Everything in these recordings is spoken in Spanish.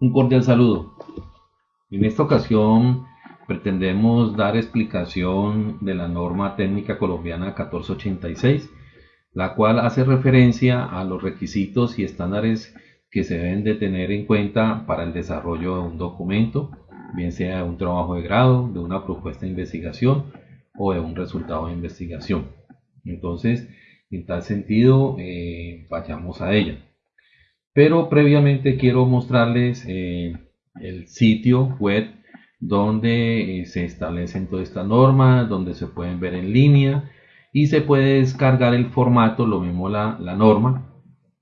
Un cordial saludo. En esta ocasión pretendemos dar explicación de la norma técnica colombiana 1486, la cual hace referencia a los requisitos y estándares que se deben de tener en cuenta para el desarrollo de un documento, bien sea un trabajo de grado, de una propuesta de investigación o de un resultado de investigación. Entonces, en tal sentido, eh, vayamos a ella. Pero previamente quiero mostrarles eh, el sitio web donde eh, se establecen todas estas normas, donde se pueden ver en línea y se puede descargar el formato, lo mismo la, norma,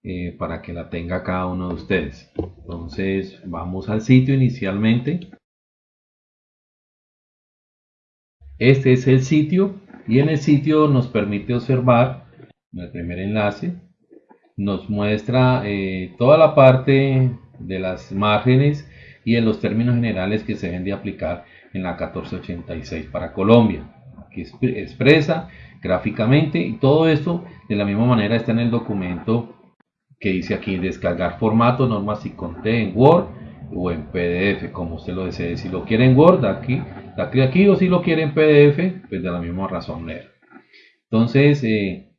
eh, para que la tenga cada uno de ustedes. Entonces vamos al sitio inicialmente. Este es el sitio y en el sitio nos permite observar el primer enlace nos muestra eh, toda la parte de las márgenes y en los términos generales que se deben de aplicar en la 1486 para Colombia. Aquí expresa gráficamente y todo esto de la misma manera está en el documento que dice aquí descargar formato, normas y conté en Word o en PDF, como usted lo desee. Si lo quiere en Word, aquí, aquí, aquí o si lo quiere en PDF, pues de la misma razón leer. Entonces, eh,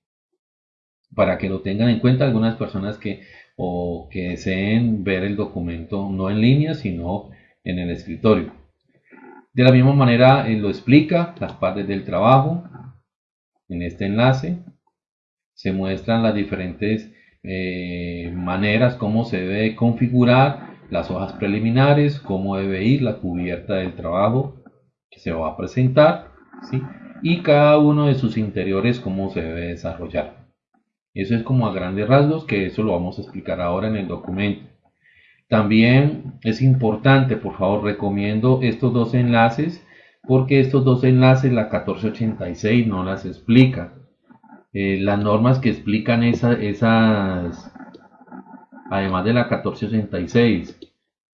para que lo tengan en cuenta algunas personas que o que deseen ver el documento no en línea sino en el escritorio. De la misma manera lo explica las partes del trabajo. En este enlace se muestran las diferentes eh, maneras como se debe configurar las hojas preliminares, cómo debe ir la cubierta del trabajo que se va a presentar ¿sí? y cada uno de sus interiores cómo se debe desarrollar. Eso es como a grandes rasgos, que eso lo vamos a explicar ahora en el documento. También es importante, por favor, recomiendo estos dos enlaces, porque estos dos enlaces, la 1486 no las explica. Eh, las normas que explican esas, además de la 1486,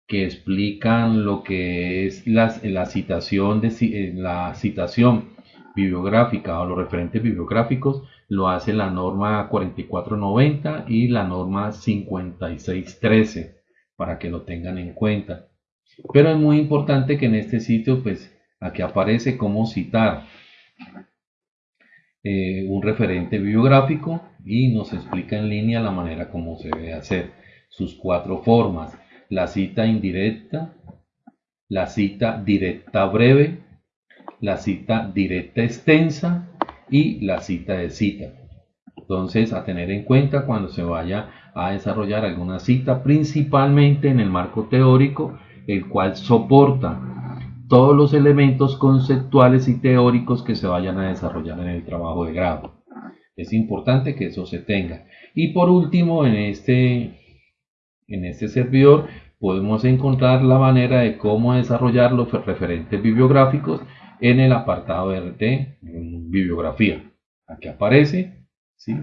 que explican lo que es la, citación de eh, la citación bibliográfica o los referentes bibliográficos, lo hace la norma 4490 y la norma 5613 para que lo tengan en cuenta. Pero es muy importante que en este sitio, pues aquí aparece cómo citar eh, un referente bibliográfico y nos explica en línea la manera como se debe hacer. Sus cuatro formas, la cita indirecta, la cita directa breve, la cita directa extensa y la cita de cita. Entonces, a tener en cuenta cuando se vaya a desarrollar alguna cita, principalmente en el marco teórico, el cual soporta todos los elementos conceptuales y teóricos que se vayan a desarrollar en el trabajo de grado. Es importante que eso se tenga. Y por último, en este, en este servidor podemos encontrar la manera de cómo desarrollar los referentes bibliográficos en el apartado de bibliografía. Aquí aparece ¿sí?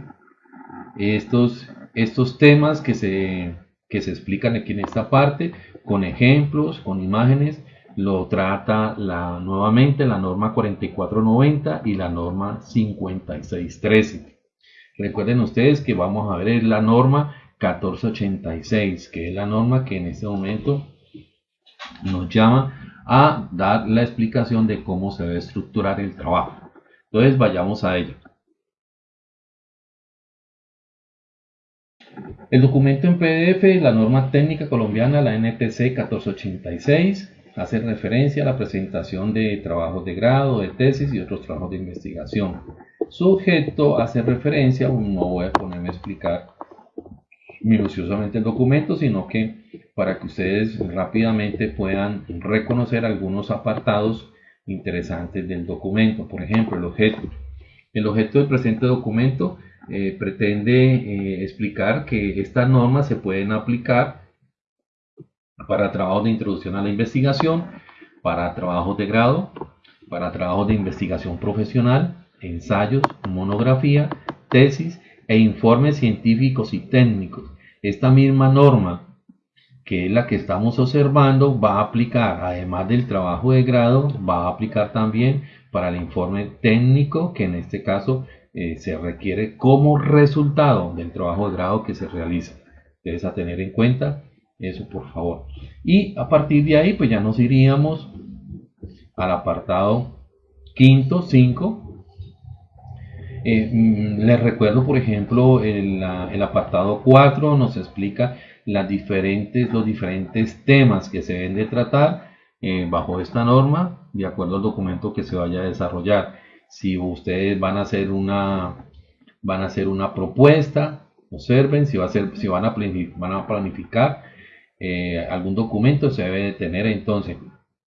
estos, estos temas que se, que se explican aquí en esta parte con ejemplos, con imágenes. Lo trata la, nuevamente la norma 4490 y la norma 5613. Recuerden ustedes que vamos a ver la norma 1486, que es la norma que en este momento nos llama a dar la explicación de cómo se debe estructurar el trabajo. Entonces vayamos a ello. El documento en PDF, la norma técnica colombiana, la NTC 1486, hace referencia a la presentación de trabajos de grado, de tesis y otros trabajos de investigación. Su objeto hace referencia, no voy a ponerme a explicar minuciosamente el documento, sino que para que ustedes rápidamente puedan reconocer algunos apartados interesantes del documento. Por ejemplo, el objeto. El objeto del presente documento eh, pretende eh, explicar que estas normas se pueden aplicar para trabajos de introducción a la investigación, para trabajos de grado, para trabajos de investigación profesional, ensayos, monografía, tesis e informes científicos y técnicos. Esta misma norma que es la que estamos observando, va a aplicar, además del trabajo de grado, va a aplicar también para el informe técnico, que en este caso eh, se requiere como resultado del trabajo de grado que se realiza. Debes a tener en cuenta Eso por favor. Y a partir de ahí, pues ya nos iríamos al apartado quinto, 5. Eh, mm, les recuerdo, por ejemplo, el, el apartado 4 nos explica las diferentes, los diferentes temas que se deben de tratar eh, bajo esta norma, de acuerdo al documento que se vaya a desarrollar. Si ustedes van a hacer una, van a hacer una propuesta, observen, si, va a ser, si van, a planificar, eh, algún documento, se debe de tener entonces,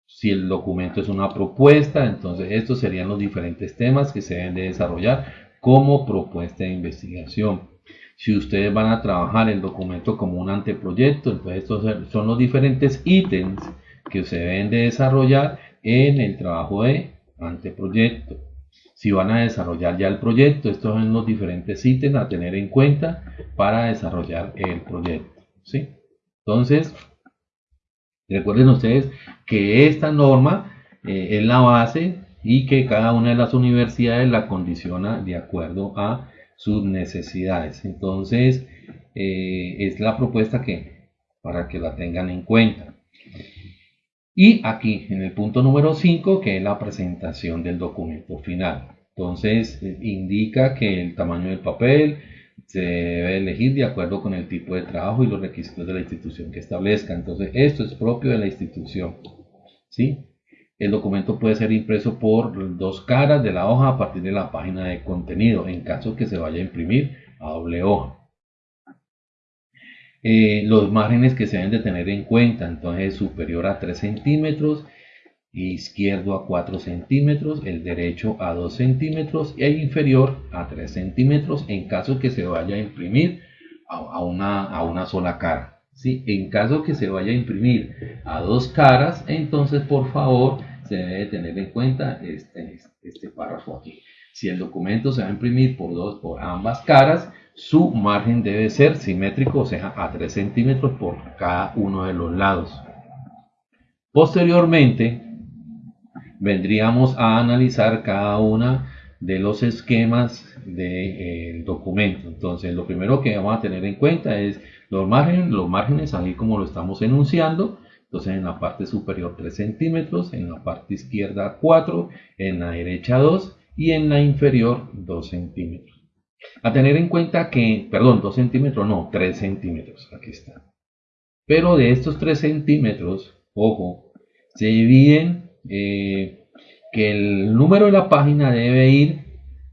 si el documento es una propuesta, entonces estos serían los diferentes temas que se deben de desarrollar como propuesta de investigación. Si ustedes van a trabajar el documento como un anteproyecto, entonces estos son los diferentes ítems que se deben de desarrollar en el trabajo de anteproyecto. Si van a desarrollar ya el proyecto, estos son los diferentes ítems a tener en cuenta para desarrollar el proyecto. ¿sí? Entonces, recuerden ustedes que esta norma eh, es la base y que cada una de las universidades la condiciona de acuerdo a sus necesidades. Entonces, eh, es la propuesta que para que la tengan en cuenta. Y aquí en el punto número 5, que es la presentación del documento final. Entonces, eh, indica que el tamaño del papel se debe elegir de acuerdo con el tipo de trabajo y los requisitos de la institución que establezca. Entonces, esto es propio de la institución. ¿sí? El documento puede ser impreso por dos caras de la hoja a partir de la página de contenido, en caso que se vaya a imprimir a doble hoja. Eh, los márgenes que se deben de tener en cuenta, entonces superior a 3 centímetros, izquierdo a 4 centímetros, el derecho a 2 centímetros y el inferior a 3 centímetros en caso que se vaya a imprimir a, una, a una sola cara. ¿sí? En caso que se vaya a imprimir a dos caras, entonces por favor se debe tener en cuenta este, este párrafo aquí. Si el documento se va a imprimir por, dos, por ambas caras, su margen debe ser simétrico, o sea, a 3 centímetros por cada uno de los lados. Posteriormente, vendríamos a analizar cada una de los esquemas del documento. Entonces, lo primero que vamos a tener en cuenta es los márgenes, los márgenes, así como lo estamos enunciando. Entonces, en la parte superior 3 centímetros, en la parte izquierda 4, en la derecha 2 y en la inferior 2 centímetros. A tener en cuenta que, perdón, 2 centímetros, no, 3 centímetros, aquí está. Pero de estos 3 centímetros, ojo, se dividen eh, que el número de la página debe ir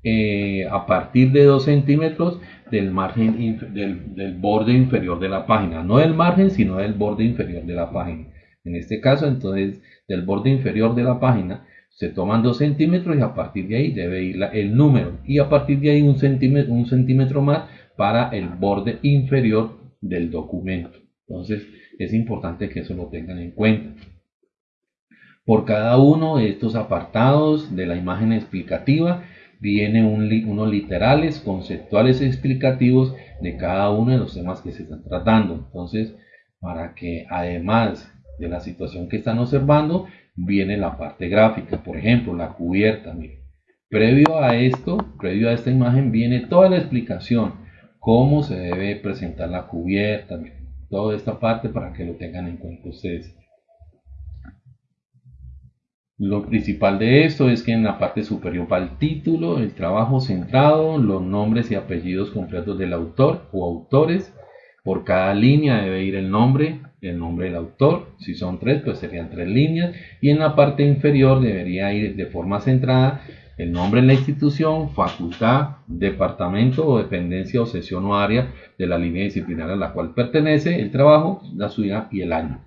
eh, a partir de 2 centímetros del margen del, del, borde inferior de la página, no del margen, sino del borde inferior de la página. En este caso, entonces, del borde inferior de la página se toman 2 centímetros y a partir de ahí debe ir el número y a partir de ahí un centímetro, un centímetro más para el borde inferior del documento. Entonces es importante que eso lo tengan en cuenta. Por cada uno de estos apartados de la imagen explicativa viene unos literales, conceptuales explicativos de cada uno de los temas que se están tratando. Entonces, para que además de la situación que están observando, viene la parte gráfica, por ejemplo, la cubierta. Previo a esto, previo a esta imagen, viene toda la explicación, cómo se debe presentar la cubierta, toda esta parte para que lo tengan en cuenta ustedes. Lo principal de esto es que en la parte superior va el título, el trabajo centrado, los nombres y apellidos completos del autor o autores. Por cada línea debe ir el nombre, el nombre del autor. Si son tres, pues serían tres líneas. Y en la parte inferior debería ir de forma centrada el nombre de la institución, facultad, departamento o dependencia o sesión o área de la línea disciplinaria a la cual pertenece, el trabajo, la suya y el año.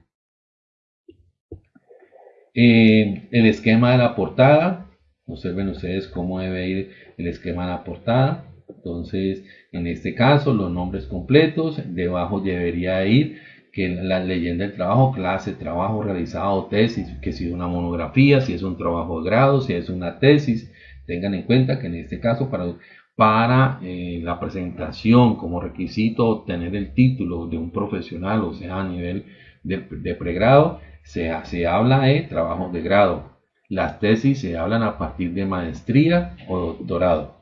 Eh, el esquema de la portada. Observen ustedes cómo debe ir el esquema de la portada. Entonces, en este caso, los nombres completos. Debajo debería ir que la leyenda del trabajo, clase, trabajo realizado, tesis, que si es una monografía, si es un trabajo de grado, si es una tesis, tengan en cuenta que en este caso para, para eh, la presentación como requisito obtener el título de un profesional, o sea, a nivel de, pregrado, se, se habla de trabajo de grado. Las tesis se hablan a partir de maestría o doctorado.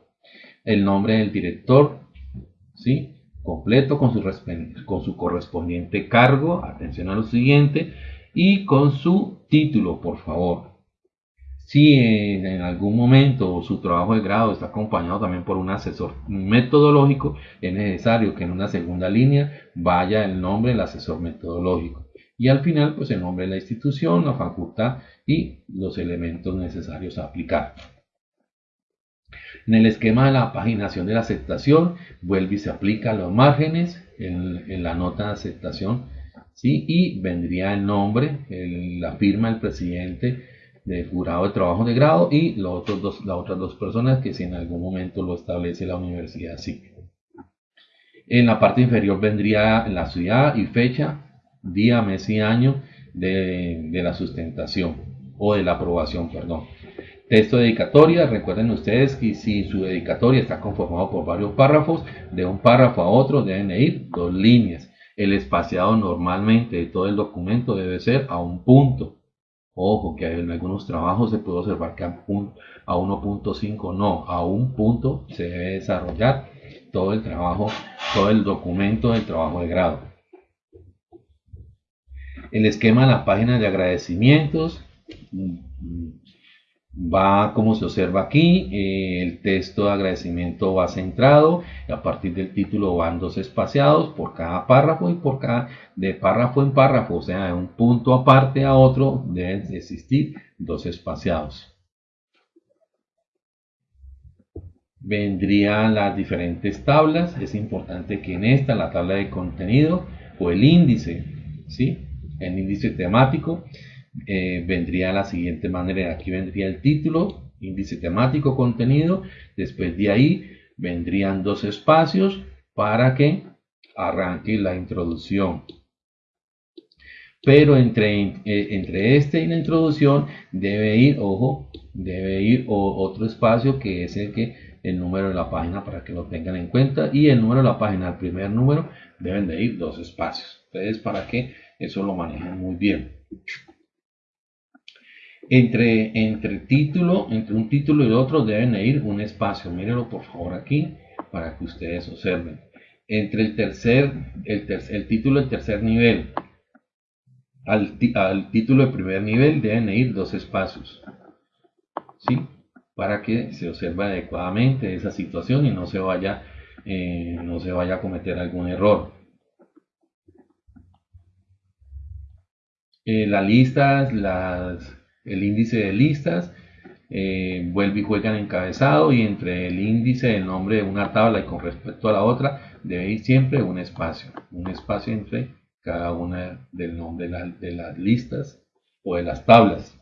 El nombre del director, ¿sí? Completo con su, con su correspondiente cargo, atención a lo siguiente, y con su título, por favor. Si en algún momento su trabajo de grado está acompañado también por un asesor metodológico, es necesario que en una segunda línea vaya el nombre del asesor metodológico. Y al final, pues el nombre de la institución, la facultad y los elementos necesarios a aplicar. En el esquema de la paginación de la aceptación, vuelve y se aplica los márgenes en, la nota de aceptación, ¿sí? y vendría el nombre, la firma del presidente del jurado de trabajo de grado y los otros dos, las otras dos personas que si en algún momento lo establece la universidad sí. En la parte inferior vendría la ciudad y fecha, día, mes y año de, de la sustentación o de la aprobación, perdón. Texto de dedicatoria, recuerden ustedes que si su dedicatoria está conformado por varios párrafos, de un párrafo a otro deben ir dos líneas. El espaciado normalmente de todo el documento debe ser a un punto. Ojo, que en algunos trabajos se puede observar que a 1.5 no, a un punto se debe desarrollar todo el trabajo, todo el documento del trabajo de grado. El esquema de la página de agradecimientos va como se observa aquí, eh, el texto de agradecimiento va centrado, y a partir del título van dos espaciados por cada párrafo y por cada, de párrafo en párrafo, o sea, de un punto aparte a otro deben existir dos espaciados. Vendrían las diferentes tablas, es importante que en esta, la tabla de contenido o el índice, ¿sí? el índice temático, eh, vendría de la siguiente manera. Aquí vendría el título, índice temático, contenido. Después de ahí vendrían dos espacios para que arranque la introducción. Pero entre, eh, entre este y la introducción debe ir, ojo, debe ir otro espacio que es el que el número de la página para que lo tengan en cuenta y el número de la página, el primer número, deben de ir dos espacios. Entonces, para que eso lo manejen muy bien. Entre, entre título, entre un título y otro deben ir un espacio. Mírenlo por favor aquí para que ustedes observen. Entre el tercer, el, el título del tercer nivel al, al, título de primer nivel deben ir dos espacios. ¿Sí? Para que se observe adecuadamente esa situación y no se vaya, eh, no se vaya a cometer algún error. Eh, las listas, las el índice de listas, eh, vuelve y juega en encabezado y entre el índice, el nombre de una tabla y con respecto a la otra debe ir siempre un espacio, un espacio entre cada una del nombre de, las listas o de las tablas.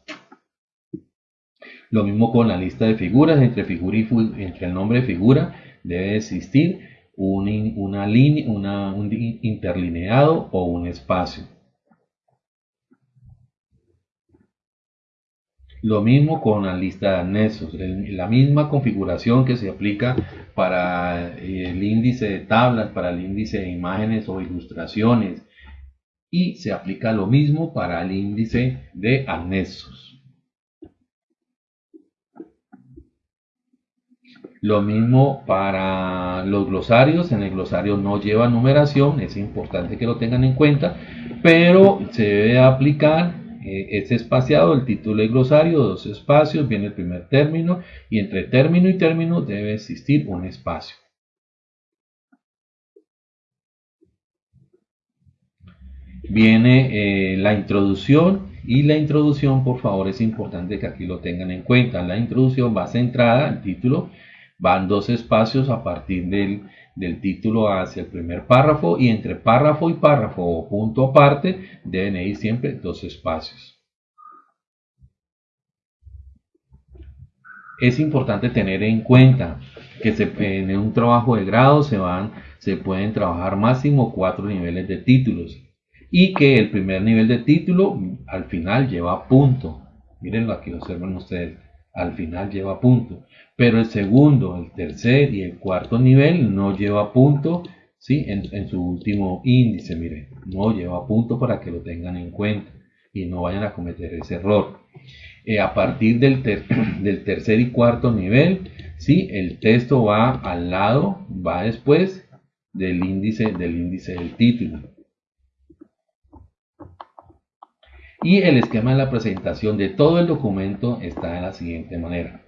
Lo mismo con la lista de figuras, entre, figura y entre el nombre de figura debe existir un, una línea, un interlineado o un espacio. Lo mismo con la lista de anexos, la misma configuración que se aplica para eh, el índice de tablas, para el índice de imágenes o ilustraciones y se aplica lo mismo para el índice de anexos. Lo mismo para los glosarios, en el glosario no lleva numeración, es importante que lo tengan en cuenta, pero se debe aplicar eh, es espaciado el título y glosario, dos espacios, viene el primer término y entre término y término debe existir un espacio. Viene eh, la introducción y la introducción, por favor, es importante que aquí lo tengan en cuenta. La introducción va centrada, el título, van dos espacios a partir del del título hacia el primer párrafo y entre párrafo y párrafo o punto aparte deben ir siempre dos espacios. Es importante tener en cuenta que se, en un trabajo de grado se, van, se pueden trabajar máximo cuatro niveles de títulos y que el primer nivel de título al final lleva punto. Mirenlo aquí, observen ustedes al final lleva punto. Pero el segundo, el tercer y el cuarto nivel no lleva punto ¿sí? en, su último índice. Miren, no lleva punto para que lo tengan en cuenta y no vayan a cometer ese error. Eh, a partir del, del, tercer y cuarto nivel, ¿sí? el texto va al lado, va después del índice del índice del título. Y el esquema de la presentación de todo el documento está de la siguiente manera.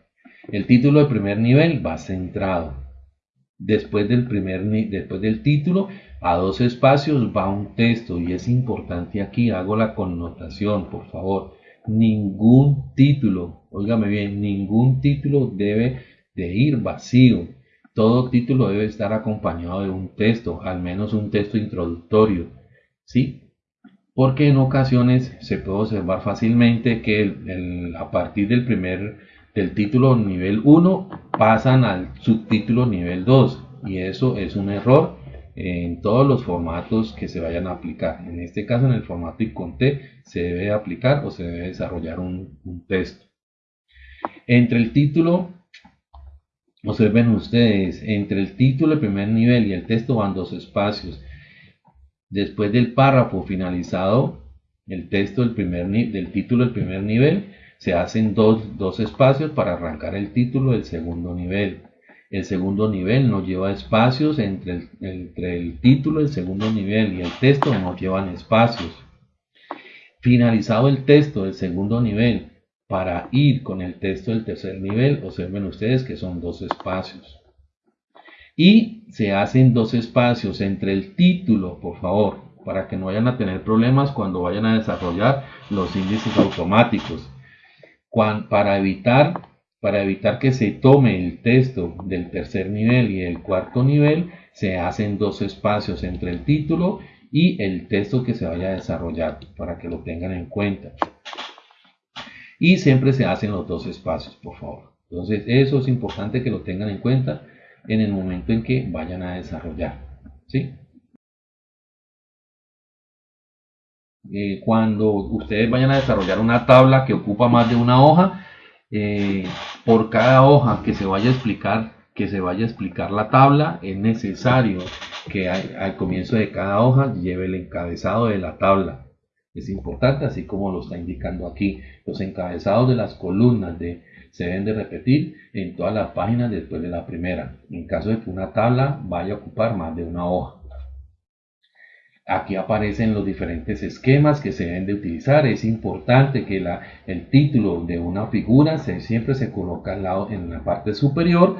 El título de primer nivel va centrado. Después del, primer, después del título, a dos espacios va un texto y es importante aquí, hago la connotación, por favor. Ningún título, óigame bien, ningún título debe de ir vacío. Todo título debe estar acompañado de un texto, al menos un texto introductorio. ¿Sí? Porque en ocasiones se puede observar fácilmente que a partir del primer del título nivel 1 pasan al subtítulo nivel 2 y eso es un error en todos los formatos que se vayan a aplicar. En este caso, en el formato ICONTE, se debe aplicar o se debe desarrollar un, texto. Entre el título, observen ustedes, entre el título de primer nivel y el texto van dos espacios. Después del párrafo finalizado, el texto del, primer, del título del primer nivel, se hacen dos, dos espacios para arrancar el título del segundo nivel. El segundo nivel no lleva espacios entre el, entre el título del segundo nivel y el texto no llevan espacios. Finalizado el texto del segundo nivel, para ir con el texto del tercer nivel, observen ustedes que son dos espacios. Y se hacen dos espacios entre el título, por favor, para que no vayan a tener problemas cuando vayan a desarrollar los índices automáticos. para evitar para evitar que se tome el texto del tercer nivel y el cuarto nivel, se hacen dos espacios entre el título y el texto que se vaya a desarrollar, para que lo tengan en cuenta. Y siempre se hacen los dos espacios, por favor. Entonces, eso es importante que lo tengan en cuenta en el momento en que vayan a desarrollar. ¿sí? Eh, cuando ustedes vayan a desarrollar una tabla que ocupa más de una hoja, eh, por cada hoja que se vaya a explicar que se vaya a explicar la tabla es necesario que al comienzo de cada hoja lleve el encabezado de la tabla es importante así como lo está indicando aquí los encabezados de las columnas de, se deben de repetir en todas las páginas después de la primera en caso de que una tabla vaya a ocupar más de una hoja Aquí aparecen los diferentes esquemas que se deben de utilizar. Es importante que el título de una figura se, siempre se coloca al lado, en la parte superior,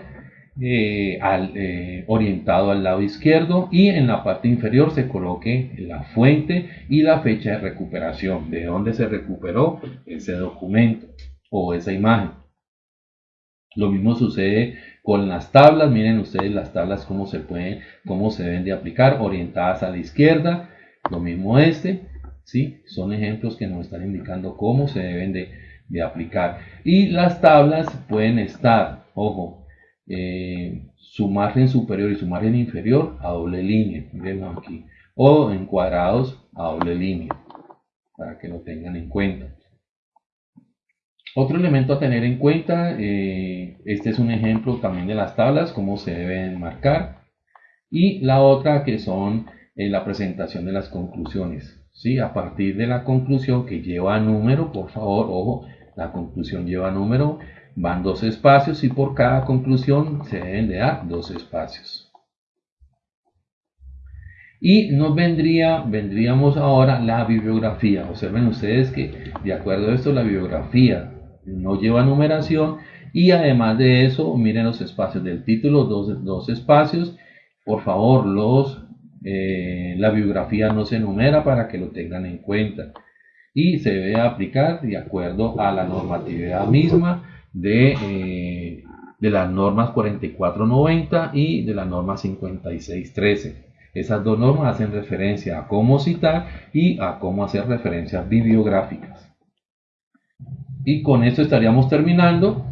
eh, eh, orientado al lado izquierdo y en la parte inferior se coloque la fuente y la fecha de recuperación, de dónde se recuperó ese documento o esa imagen. Lo mismo sucede con las tablas, miren ustedes las tablas cómo se pueden, cómo se deben de aplicar, orientadas a la izquierda, lo mismo este, ¿sí? Son ejemplos que nos están indicando cómo se deben de, aplicar. Y las tablas pueden estar, ojo, eh, su margen superior y su margen inferior a doble línea, miren aquí, o encuadrados a doble línea, para que lo tengan en cuenta. Otro elemento a tener en cuenta, eh, este es un ejemplo también de las tablas, cómo se deben marcar. Y la otra que son eh, la presentación de las conclusiones. ¿sí? A partir de la conclusión que lleva número, por favor, ojo, la conclusión lleva número, van dos espacios y por cada conclusión se deben de dar dos espacios. Y nos vendría, vendríamos ahora la bibliografía. Observen ustedes que de acuerdo a esto la bibliografía no lleva numeración. Y además de eso miren los espacios del título dos, dos espacios. Por favor los eh, la biografía no se numera para que lo tengan en cuenta. Y se debe aplicar de acuerdo a la normatividad misma de, eh, de las normas 4490 y de la norma 5613 esas dos normas hacen referencia a cómo citar y a cómo hacer referencias bibliográficas y con esto estaríamos terminando.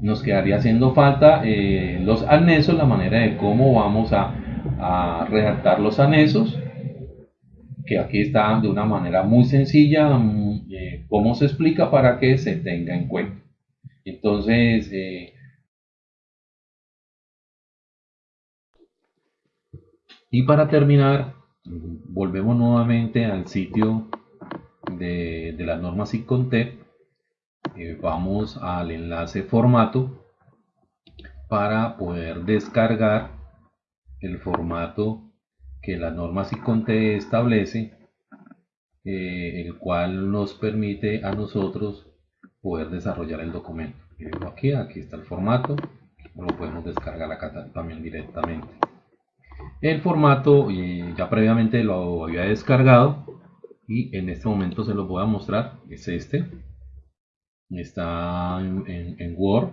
Nos quedaría haciendo falta eh, los anexos, la manera de cómo vamos a, redactar los anexos, que aquí está de una manera muy sencilla, mm, eh, cómo se explica para que se tenga en cuenta. Entonces, eh, y para terminar, volvemos nuevamente al sitio de, de las normas ICONTEP eh, vamos al enlace formato para poder descargar el formato que la norma SICONTE establece, eh, el cual nos permite a nosotros poder desarrollar el documento. Aquí, aquí está el formato, lo podemos descargar acá también directamente. El formato eh, ya previamente lo había descargado y en este momento se lo voy a mostrar, es este. Está en Word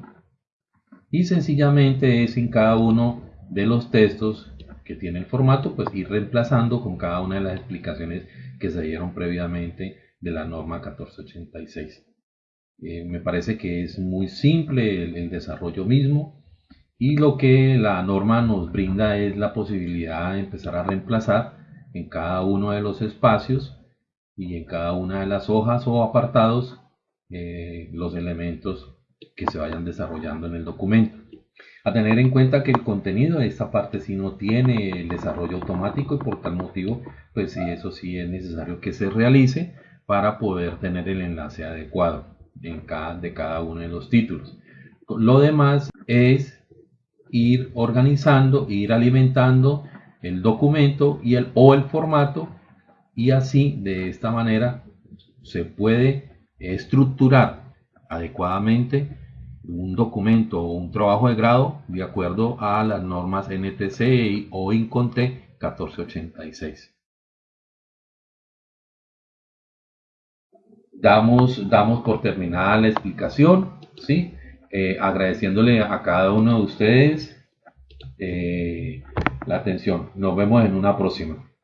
y sencillamente es en cada uno de los textos que tiene el formato, pues ir reemplazando con cada una de las explicaciones que se dieron previamente de la norma 1486. Eh, me parece que es muy simple el, desarrollo mismo y lo que la norma nos brinda es la posibilidad de empezar a reemplazar en cada uno de los espacios y en cada una de las hojas o apartados eh, los elementos que se vayan desarrollando en el documento. A tener en cuenta que el contenido de esta parte sí no tiene el desarrollo automático y por tal motivo, pues sí, eso sí es necesario que se realice para poder tener el enlace adecuado en cada, de cada uno de los títulos. Lo demás es ir organizando, ir alimentando el documento y el, o el formato y así de esta manera se puede estructurar adecuadamente un documento o un trabajo de grado de acuerdo a las normas NTC o INCONTE 1486. Damos, damos por terminada la explicación, ¿sí? Eh, agradeciéndole a cada uno de ustedes eh, la atención. Nos vemos en una próxima.